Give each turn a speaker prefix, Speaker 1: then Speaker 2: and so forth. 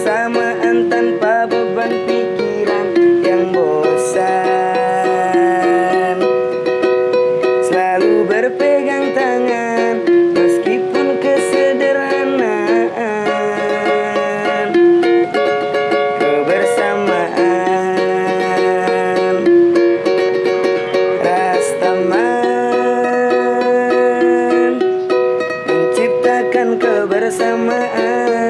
Speaker 1: Kebersamaan tanpa beban pikiran yang bosan. Selalu berpegang tangan meskipun kesederhanaan. Kebersamaan. Rastaman Menciptakan kebersamaan.